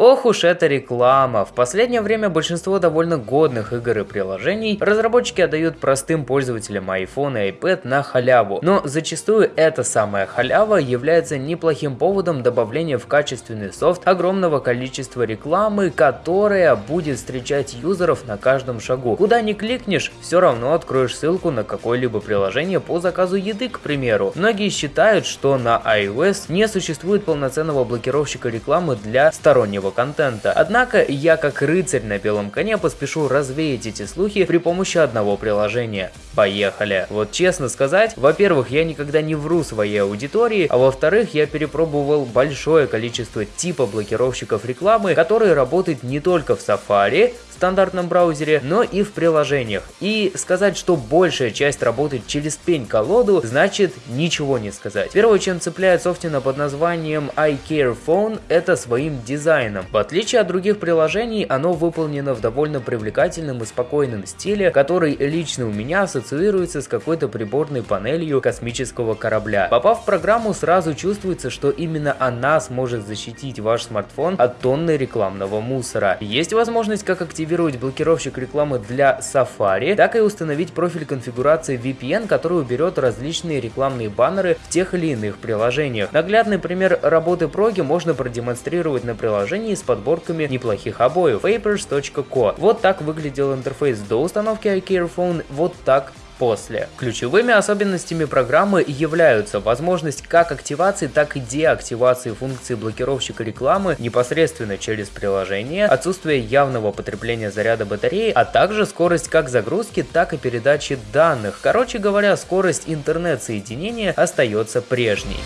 Ох уж эта реклама. В последнее время большинство довольно годных игр и приложений разработчики отдают простым пользователям iPhone и iPad на халяву. Но зачастую эта самая халява является неплохим поводом добавления в качественный софт огромного количества рекламы, которая будет встречать юзеров на каждом шагу. Куда ни кликнешь, все равно откроешь ссылку на какое-либо приложение по заказу еды, к примеру. Многие считают, что на iOS не существует полноценного блокировщика рекламы для стороннего контента. Однако я как рыцарь на белом коне поспешу развеять эти слухи при помощи одного приложения. Поехали! Вот честно сказать, во-первых, я никогда не вру своей аудитории, а во-вторых, я перепробовал большое количество типа блокировщиков рекламы, которые работают не только в Safari, стандартном браузере, но и в приложениях. И сказать, что большая часть работает через пень-колоду, значит ничего не сказать. Первое, чем цепляет Софтина под названием iCare Phone, это своим дизайном. В отличие от других приложений, оно выполнено в довольно привлекательном и спокойном стиле, который лично у меня ассоциируется с какой-то приборной панелью космического корабля. Попав в программу, сразу чувствуется, что именно она сможет защитить ваш смартфон от тонны рекламного мусора. Есть возможность как активировать блокировщик рекламы для Safari, так и установить профиль конфигурации VPN, который уберет различные рекламные баннеры в тех или иных приложениях. Наглядный пример работы проги можно продемонстрировать на приложении с подборками неплохих обоев papers.co. Вот так выглядел интерфейс до установки iCareFone, вот так после. Ключевыми особенностями программы являются возможность как активации, так и деактивации функции блокировщика рекламы непосредственно через приложение, отсутствие явного потребления заряда батареи, а также скорость как загрузки, так и передачи данных. Короче говоря, скорость интернет-соединения остается прежней.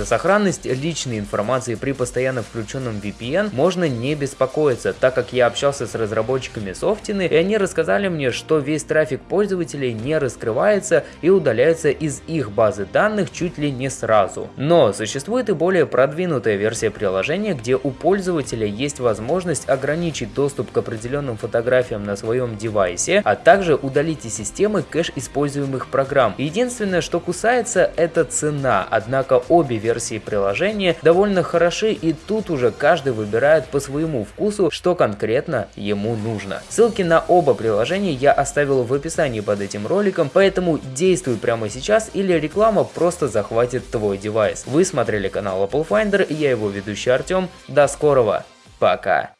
За сохранность личной информации при постоянно включенном VPN можно не беспокоиться, так как я общался с разработчиками Софтины, и они рассказали мне, что весь трафик пользователей не раскрывается и удаляется из их базы данных чуть ли не сразу. Но существует и более продвинутая версия приложения, где у пользователя есть возможность ограничить доступ к определенным фотографиям на своем девайсе, а также удалить из системы кэш используемых программ. Единственное, что кусается, это цена, однако обе версии приложения довольно хороши и тут уже каждый выбирает по своему вкусу, что конкретно ему нужно. Ссылки на оба приложения я оставил в описании под этим роликом, поэтому действуй прямо сейчас или реклама просто захватит твой девайс. Вы смотрели канал Apple Finder, я его ведущий Артем, до скорого, пока!